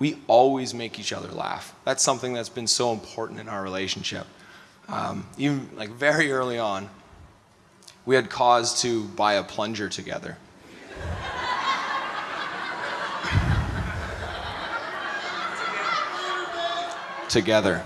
we always make each other laugh. That's something that's been so important in our relationship. Um, even like very early on, we had cause to buy a plunger together. together.